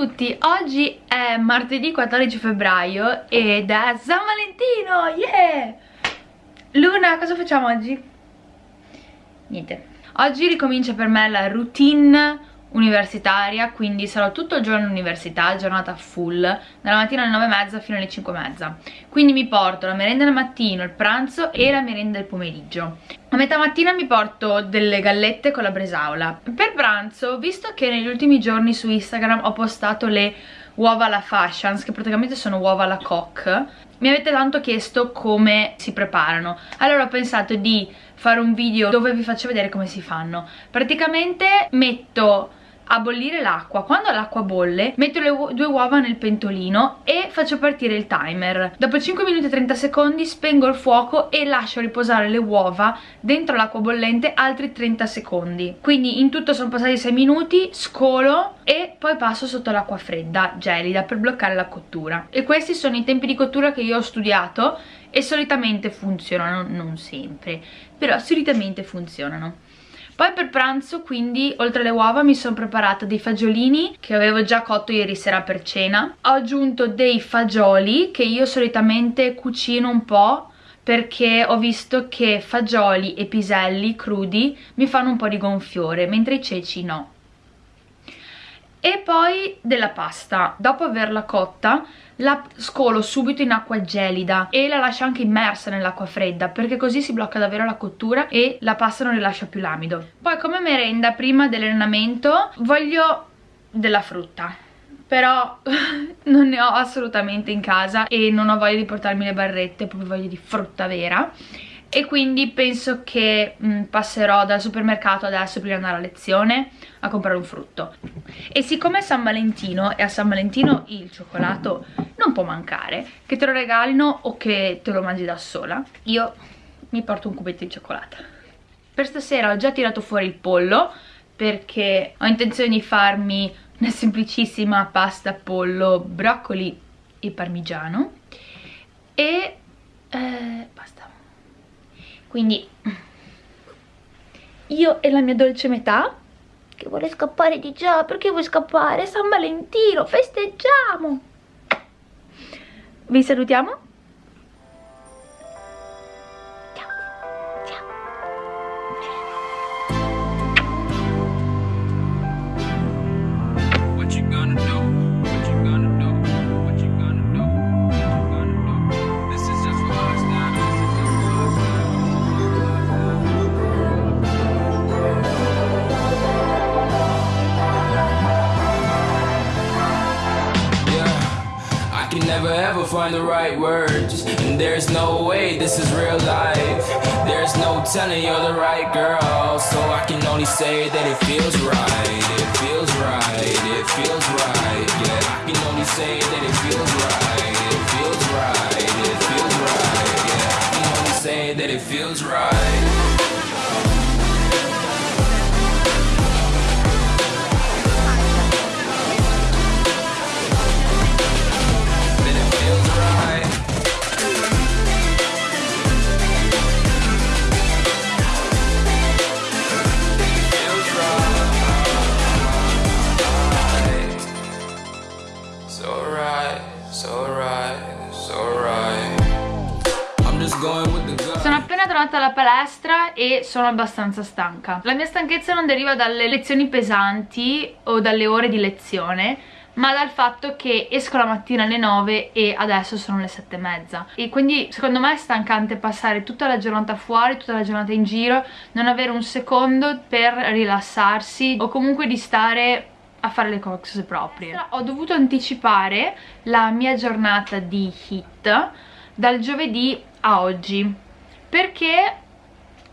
tutti, oggi è martedì 14 febbraio ed è San Valentino, yeah! Luna, cosa facciamo oggi? Niente. Oggi ricomincia per me la routine universitaria, quindi sarò tutto il giorno all'università, giornata full, dalla mattina alle 9.30 fino alle 5.30. Quindi mi porto la merenda del mattino, il pranzo e la merenda del pomeriggio. A metà mattina mi porto delle gallette con la bresaola. Per pranzo, visto che negli ultimi giorni su Instagram ho postato le uova alla fashions, che praticamente sono uova alla coque, mi avete tanto chiesto come si preparano. Allora ho pensato di fare un video dove vi faccio vedere come si fanno. Praticamente metto a bollire l'acqua. Quando l'acqua bolle metto le due uova nel pentolino e faccio partire il timer. Dopo 5 minuti e 30 secondi spengo il fuoco e lascio riposare le uova dentro l'acqua bollente altri 30 secondi. Quindi in tutto sono passati 6 minuti scolo e poi passo sotto l'acqua fredda gelida per bloccare la cottura. E questi sono i tempi di cottura che io ho studiato e solitamente funzionano, non sempre, però solitamente funzionano. Poi per pranzo quindi oltre alle uova mi sono preparata dei fagiolini che avevo già cotto ieri sera per cena. Ho aggiunto dei fagioli che io solitamente cucino un po' perché ho visto che fagioli e piselli crudi mi fanno un po' di gonfiore mentre i ceci no. E poi della pasta, dopo averla cotta la scolo subito in acqua gelida e la lascio anche immersa nell'acqua fredda perché così si blocca davvero la cottura e la pasta non rilascia più l'amido. Poi come merenda prima dell'allenamento voglio della frutta. Però non ne ho assolutamente in casa e non ho voglia di portarmi le barrette, proprio voglia di frutta vera e quindi penso che mh, passerò dal supermercato adesso prima di andare a lezione a comprare un frutto. E siccome è San Valentino e a San Valentino il cioccolato non può mancare che te lo regalino o che te lo mangi da sola io mi porto un cubetto di cioccolata. Per stasera ho già tirato fuori il pollo perché ho intenzione di farmi una semplicissima pasta pollo, broccoli e parmigiano. E eh, basta quindi io e la mia dolce metà che vuole scappare di già perché vuoi scappare? San Valentino festeggiamo vi salutiamo tornata alla palestra e sono abbastanza stanca. La mia stanchezza non deriva dalle lezioni pesanti o dalle ore di lezione, ma dal fatto che esco la mattina alle 9 e adesso sono le 7 e mezza. E quindi secondo me è stancante passare tutta la giornata fuori, tutta la giornata in giro non avere un secondo per rilassarsi o comunque di stare a fare le cose proprie. Ho dovuto anticipare la mia giornata di hit dal giovedì a oggi perché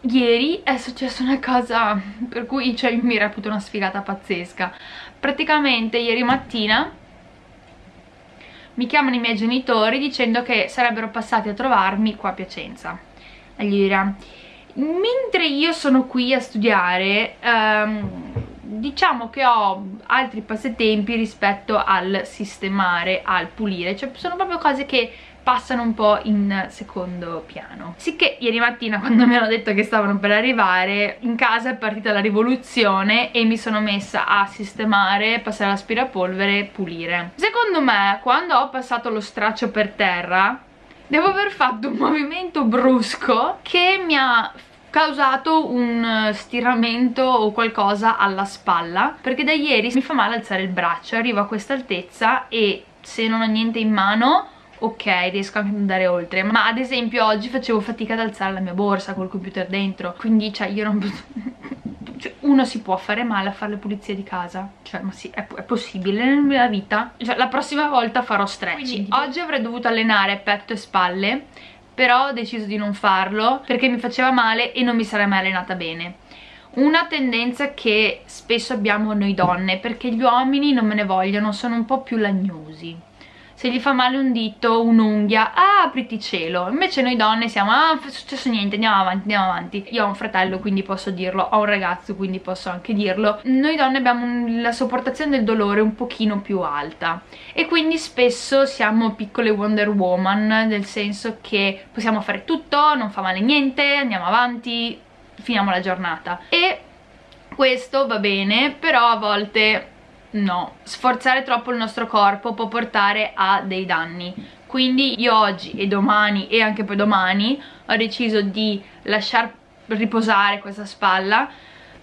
ieri è successa una cosa per cui cioè, mi reputo una sfigata pazzesca. Praticamente ieri mattina mi chiamano i miei genitori dicendo che sarebbero passati a trovarmi qua a Piacenza a Lira. Mentre io sono qui a studiare um, diciamo che ho altri passatempi rispetto al sistemare, al pulire, cioè sono proprio cose che passano un po' in secondo piano. Sicché ieri mattina quando mi hanno detto che stavano per arrivare in casa è partita la rivoluzione e mi sono messa a sistemare, passare l'aspirapolvere e pulire. Secondo me quando ho passato lo straccio per terra devo aver fatto un movimento brusco che mi ha causato un stiramento o qualcosa alla spalla perché da ieri mi fa male alzare il braccio arrivo a questa altezza e se non ho niente in mano ok riesco anche ad andare oltre. Ma ad esempio oggi facevo fatica ad alzare la mia borsa col computer dentro. Quindi cioè io non cioè, uno si può fare male a fare le pulizie di casa. Cioè ma sì è, è possibile nella vita. Cioè la prossima volta farò stretching oggi avrei dovuto allenare petto e spalle però ho deciso di non farlo perché mi faceva male e non mi sarei mai allenata bene. Una tendenza che spesso abbiamo noi donne perché gli uomini non me ne vogliono sono un po' più lagnosi se gli fa male un dito, un'unghia, ah apriti cielo. Invece noi donne siamo, ah non è successo niente, andiamo avanti, andiamo avanti. Io ho un fratello quindi posso dirlo, ho un ragazzo quindi posso anche dirlo. Noi donne abbiamo la sopportazione del dolore un pochino più alta. E quindi spesso siamo piccole Wonder Woman nel senso che possiamo fare tutto, non fa male niente, andiamo avanti finiamo la giornata. E questo va bene però a volte no sforzare troppo il nostro corpo può portare a dei danni. Quindi io oggi e domani e anche poi domani ho deciso di lasciar riposare questa spalla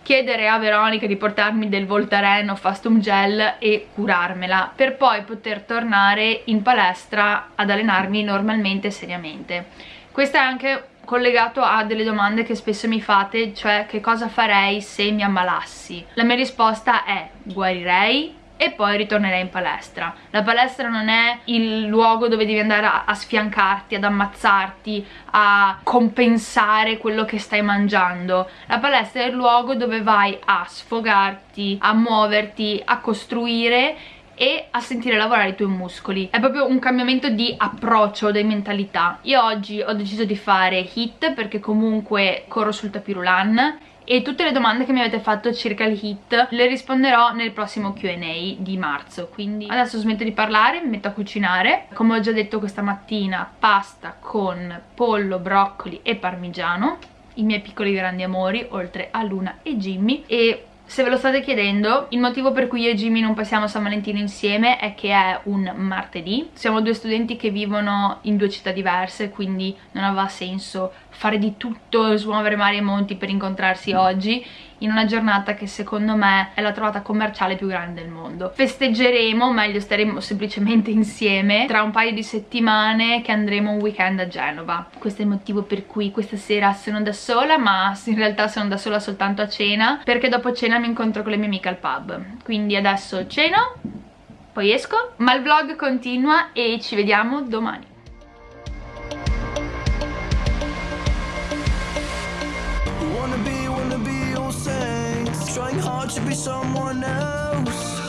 chiedere a Veronica di portarmi del Voltaren o Fastum Gel e curarmela per poi poter tornare in palestra ad allenarmi normalmente e seriamente. Questo è anche collegato a delle domande che spesso mi fate cioè che cosa farei se mi ammalassi? La mia risposta è guarirei e poi ritornerei in palestra. La palestra non è il luogo dove devi andare a, sfiancarti, ad ammazzarti a compensare quello che stai mangiando. La palestra è il luogo dove vai a sfogarti a muoverti, a costruire e a sentire lavorare i tuoi muscoli. È proprio un cambiamento di approccio, di mentalità. Io oggi ho deciso di fare hit perché comunque corro sul tapirulan e tutte le domande che mi avete fatto circa il hit le risponderò nel prossimo Q&A di marzo quindi adesso smetto di parlare, mi metto a cucinare. Come ho già detto questa mattina pasta con pollo, broccoli e parmigiano i miei piccoli grandi amori oltre a Luna e Jimmy e se ve lo state chiedendo, il motivo per cui io e Jimmy non passiamo San Valentino insieme è che è un martedì. Siamo due studenti che vivono in due città diverse, quindi non aveva senso fare di tutto, smuovere mari e monti per incontrarsi oggi in una giornata che secondo me è la trovata commerciale più grande del mondo. Festeggeremo, meglio staremo semplicemente insieme, tra un paio di settimane che andremo un weekend a Genova. Questo è il motivo per cui questa sera sono da sola, ma in realtà sono da sola soltanto a cena, perché dopo cena mi incontro con le mie amiche al pub. Quindi adesso ceno, poi esco, ma il vlog continua e ci vediamo domani. To be someone else.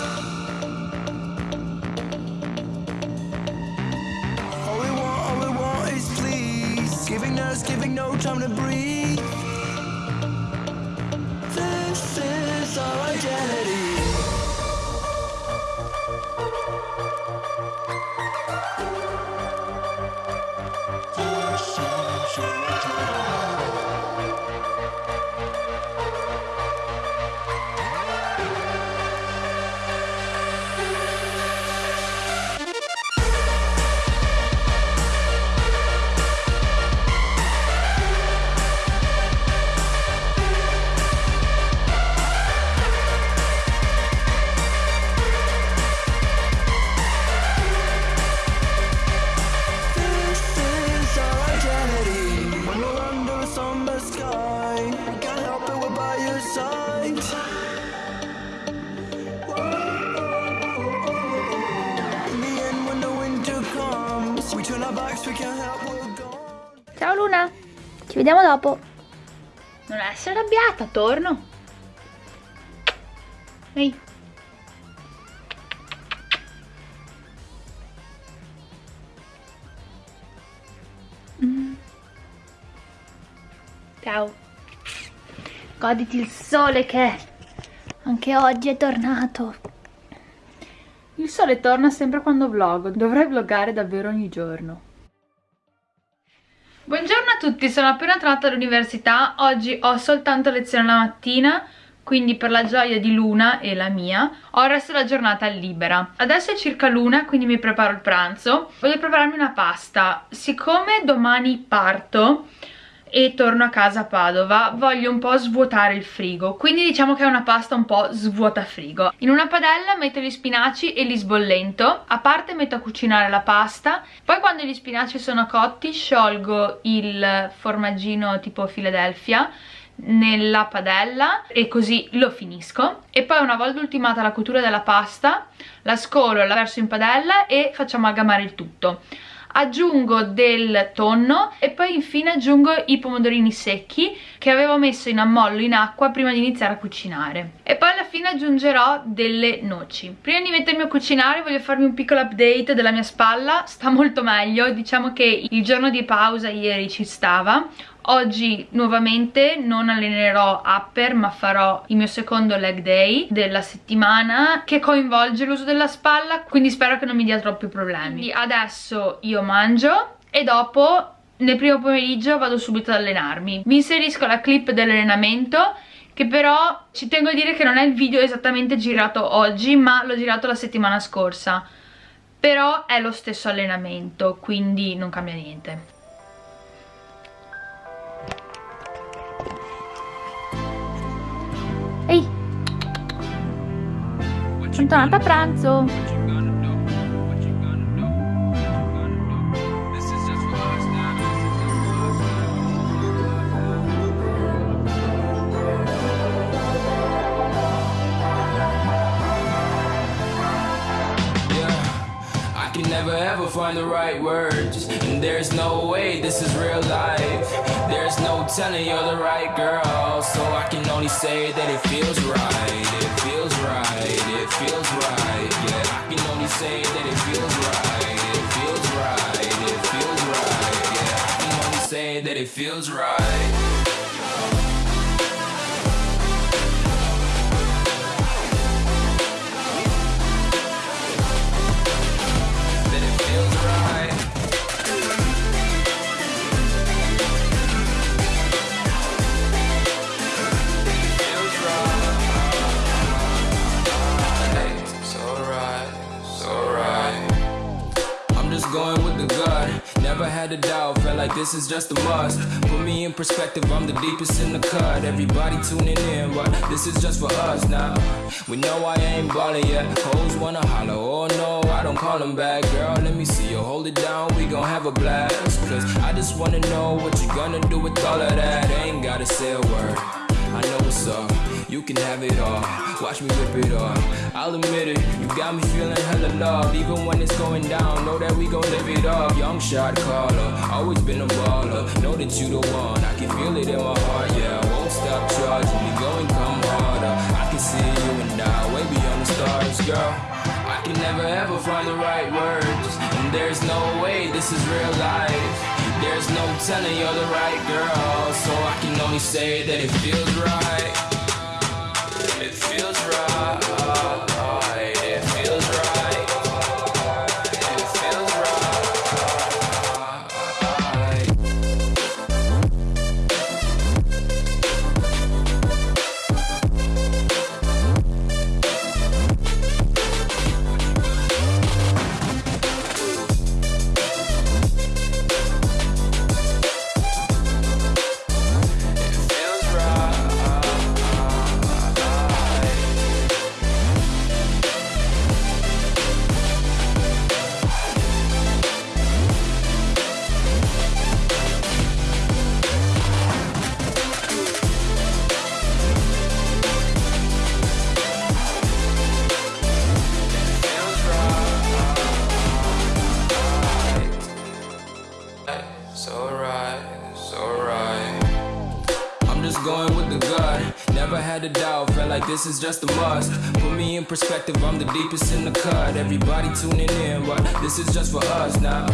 All we want, all we want is please. Giving us, giving no time to breathe. This is our identity. Ciao vediamo dopo. Non essere arrabbiata, torno. Ehi. Mm. Ciao. Goditi il sole che Anche oggi è tornato. Il sole torna sempre quando vloggo, dovrei vloggare davvero ogni giorno. Buongiorno a tutti, sono appena tornata all'università, oggi ho soltanto lezione la mattina, quindi per la gioia di Luna e la mia ho il resto della giornata libera. Adesso è circa l'una, quindi mi preparo il pranzo. Voglio prepararmi una pasta. Siccome domani parto e torno a casa a Padova. Voglio un po' svuotare il frigo. Quindi diciamo che è una pasta un po' svuota frigo. In una padella metto gli spinaci e li sbollento. A parte metto a cucinare la pasta. Poi quando gli spinaci sono cotti sciolgo il formaggino tipo Philadelphia nella padella e così lo finisco. E poi una volta ultimata la cottura della pasta la scolo, la verso in padella e faccio amalgamare il tutto aggiungo del tonno e poi infine aggiungo i pomodorini secchi che avevo messo in ammollo in acqua prima di iniziare a cucinare. E poi alla fine aggiungerò delle noci. Prima di mettermi a cucinare voglio farvi un piccolo update della mia spalla. Sta molto meglio. Diciamo che il giorno di pausa ieri ci stava Oggi nuovamente non allenerò upper ma farò il mio secondo leg day della settimana che coinvolge l'uso della spalla quindi spero che non mi dia troppi problemi. Adesso io mangio e dopo nel primo pomeriggio vado subito ad allenarmi. Vi inserisco la clip dell'allenamento che però ci tengo a dire che non è il video esattamente girato oggi ma l'ho girato la settimana scorsa però è lo stesso allenamento quindi non cambia niente Sono tornata a pranzo. never ever find the right words there's no way this is real life. There's no telling you're the right girl. So I can only say that it feels right. It feels right, it feels right. Yeah, I can only say that it feels right. It feels right, it feels right. Yeah, I can only say that it feels right is just a must. Put me in perspective, I'm the deepest in the cut. Everybody tuning in, but this is just for us now. We know I ain't ballin' yet, hoes wanna holler Oh no, I don't call them back. Girl, let me see you hold it down, we gon' have a blast. Cause I just wanna know what you gonna do with all of that. Ain't gotta say a word, I know what's up. You can have it all, watch me rip it off. I'll admit it, you got me feeling hella loved. Even when it's going down, know that we gon' live it up. Young shot caller, always been a baller. Know that you the one, I can feel it in my heart, yeah. I won't stop charging me, go and come harder. I can see you and I, way beyond the stars, girl. I can never ever find the right words. And there's no way this is real life There's no telling you're the right girl So I can only say that it feels right. It feels right this is just a must. Put me in perspective, I'm the deepest in the cut. Everybody tuning in, but this is just for us now.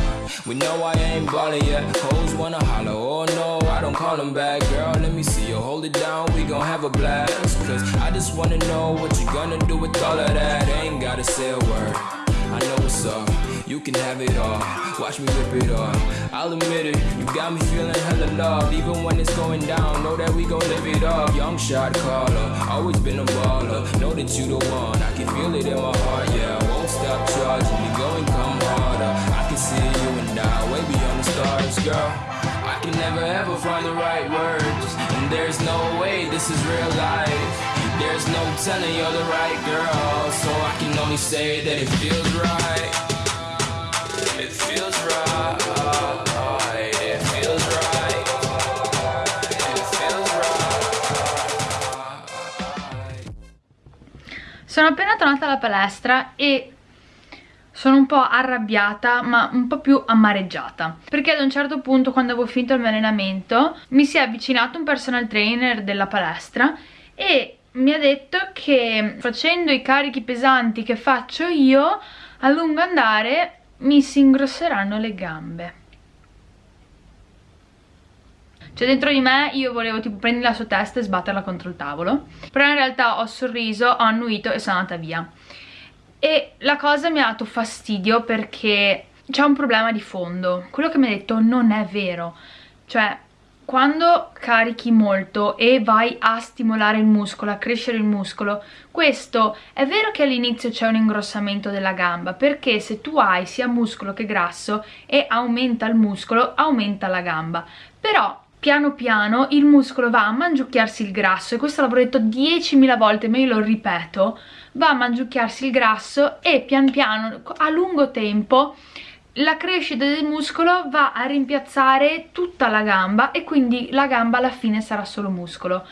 We know I ain't ballin' yet. Hoes wanna holler, oh no, I don't call them back. Girl, let me see you hold it down, we gon' have a blast. Cause I just wanna know what you gonna do with all of that. Ain't gotta say a word. I know what's up. You can have it all. Watch me rip it off. I'll admit it. You got me feeling hella love. Even when it's going down, know that we gon' live it up. Young shot caller. Always been a baller. Know that you the one. I can feel it in my heart. Yeah, I won't stop charging. me. go and come harder. I can see you and I way beyond the stars, girl. I can never ever find the right words. And there's no way this is real life. There's no telling you're the right girl. So I can only say that it feels right. Sono appena tornata alla palestra e sono un po' arrabbiata ma un po' più amareggiata perché ad un certo punto quando avevo finito il mio allenamento mi si è avvicinato un personal trainer della palestra e mi ha detto che facendo i carichi pesanti che faccio io a lungo andare mi si ingrosseranno le gambe. Cioè dentro di me io volevo tipo prendere la sua testa e sbatterla contro il tavolo. Però in realtà ho sorriso, ho annuito e sono andata via. E la cosa mi ha dato fastidio perché c'è un problema di fondo. Quello che mi ha detto non è vero. Cioè quando carichi molto e vai a stimolare il muscolo, a crescere il muscolo, questo è vero che all'inizio c'è un ingrossamento della gamba, perché se tu hai sia muscolo che grasso e aumenta il muscolo, aumenta la gamba. Però piano piano il muscolo va a mangiucchiarsi il grasso, e questo l'avrò detto 10.000 volte, ma io lo ripeto, va a mangiucchiarsi il grasso e pian piano, a lungo tempo, la crescita del muscolo va a rimpiazzare tutta la gamba e quindi la gamba alla fine sarà solo muscolo.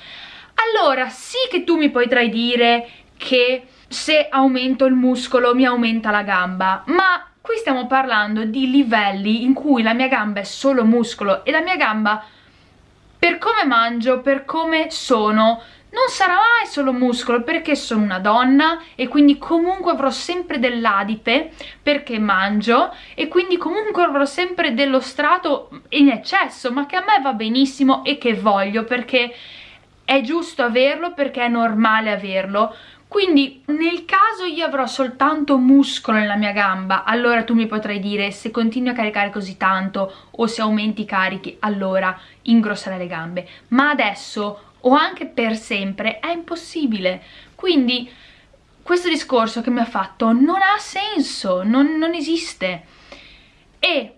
Allora sì che tu mi potrai dire che se aumento il muscolo mi aumenta la gamba, ma qui stiamo parlando di livelli in cui la mia gamba è solo muscolo e la mia gamba per come mangio, per come sono, non sarà mai solo muscolo perché sono una donna e quindi comunque avrò sempre dell'adipe perché mangio e quindi comunque avrò sempre dello strato in eccesso ma che a me va benissimo e che voglio perché è giusto averlo perché è normale averlo. Quindi nel caso io avrò soltanto muscolo nella mia gamba allora tu mi potrai dire se continui a caricare così tanto o se aumenti i carichi allora ingrosserai le gambe. Ma adesso o anche per sempre è impossibile. Quindi questo discorso che mi ha fatto non ha senso, non, non esiste. E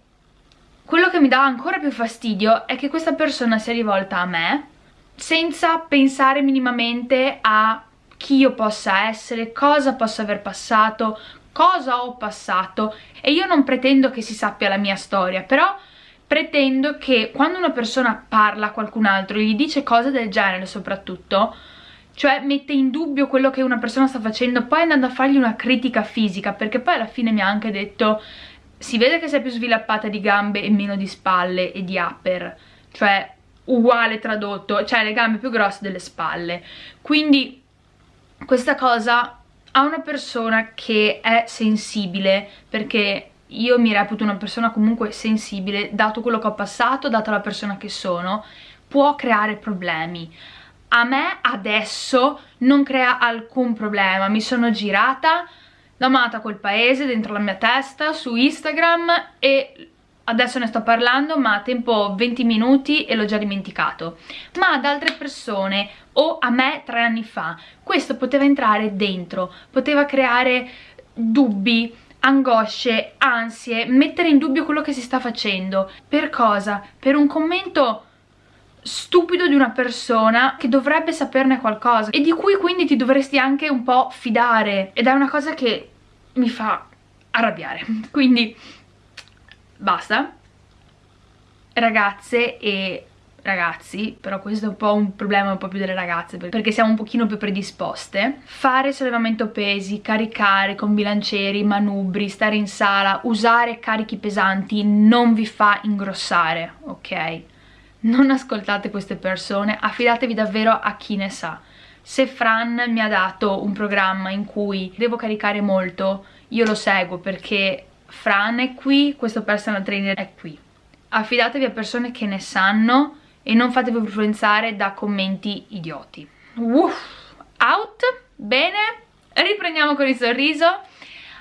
quello che mi dà ancora più fastidio è che questa persona si è rivolta a me senza pensare minimamente a chi io possa essere, cosa posso aver passato, cosa ho passato. E io non pretendo che si sappia la mia storia, però pretendo che quando una persona parla a qualcun altro e gli dice cose del genere soprattutto, cioè mette in dubbio quello che una persona sta facendo, poi andando a fargli una critica fisica, perché poi alla fine mi ha anche detto si vede che sei più sviluppata di gambe e meno di spalle e di upper, cioè uguale tradotto, cioè le gambe più grosse delle spalle, quindi questa cosa a una persona che è sensibile, perché io mi reputo una persona comunque sensibile, dato quello che ho passato, data la persona che sono, può creare problemi. A me adesso non crea alcun problema, mi sono girata, l'ho amata quel paese dentro la mia testa, su Instagram e adesso ne sto parlando ma a tempo 20 minuti e l'ho già dimenticato ma ad altre persone o a me tre anni fa questo poteva entrare dentro poteva creare dubbi angosce, ansie, mettere in dubbio quello che si sta facendo. Per cosa? Per un commento stupido di una persona che dovrebbe saperne qualcosa e di cui quindi ti dovresti anche un po' fidare ed è una cosa che mi fa arrabbiare quindi basta ragazze e ragazzi, però questo è un po' un problema un po' più delle ragazze perché siamo un pochino più predisposte fare sollevamento pesi, caricare con bilancieri, manubri, stare in sala, usare carichi pesanti non vi fa ingrossare, ok? Non ascoltate queste persone, affidatevi davvero a chi ne sa se Fran mi ha dato un programma in cui devo caricare molto, io lo seguo perché Fran è qui, questo personal trainer è qui. Affidatevi a persone che ne sanno e non fatevi influenzare da commenti idioti. Uff, out, bene, riprendiamo con il sorriso.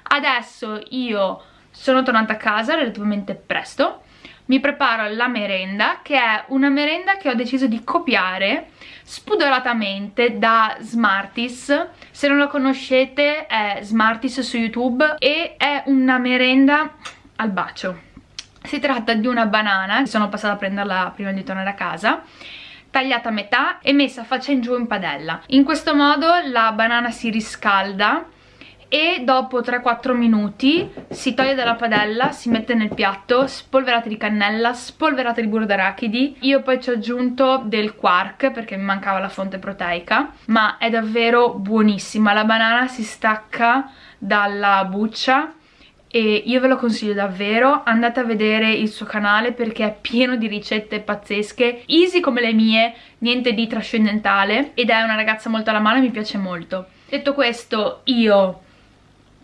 Adesso io sono tornata a casa relativamente presto, mi preparo la merenda che è una merenda che ho deciso di copiare spudoratamente da Smarties se non la conoscete è Smarties su YouTube e è una merenda al bacio si tratta di una banana, sono passata a prenderla prima di tornare a casa tagliata a metà e messa faccia in giù in padella in questo modo la banana si riscalda e dopo 3-4 minuti si toglie dalla padella, si mette nel piatto, spolverate di cannella, spolverate di burro d'arachidi. Io poi ci ho aggiunto del quark perché mi mancava la fonte proteica, ma è davvero buonissima. La banana si stacca dalla buccia e io ve lo consiglio davvero, andate a vedere il suo canale perché è pieno di ricette pazzesche, easy come le mie, niente di trascendentale ed è una ragazza molto alla mano e mi piace molto. Detto questo io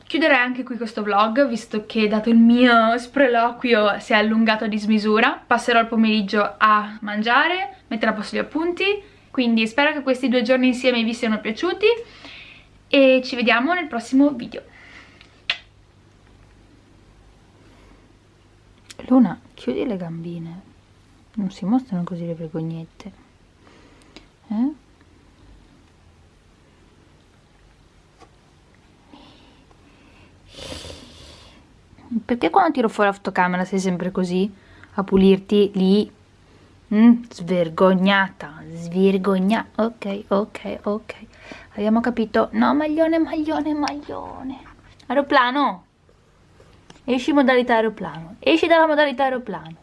Chiuderei anche qui questo vlog, visto che dato il mio sproloquio si è allungato a dismisura. Passerò il pomeriggio a mangiare, mettere a posto gli appunti, quindi spero che questi due giorni insieme vi siano piaciuti e ci vediamo nel prossimo video. Luna, chiudi le gambine. Non si mostrano così le vergognette. Eh? Perché quando tiro fuori la fotocamera sei sempre così? A pulirti lì? Mm, svergognata, svergognata. Ok, ok, ok. Abbiamo capito. No, maglione, maglione, maglione. Aeroplano. Esci modalità aeroplano. Esci dalla modalità aeroplano.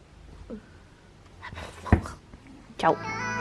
Ciao.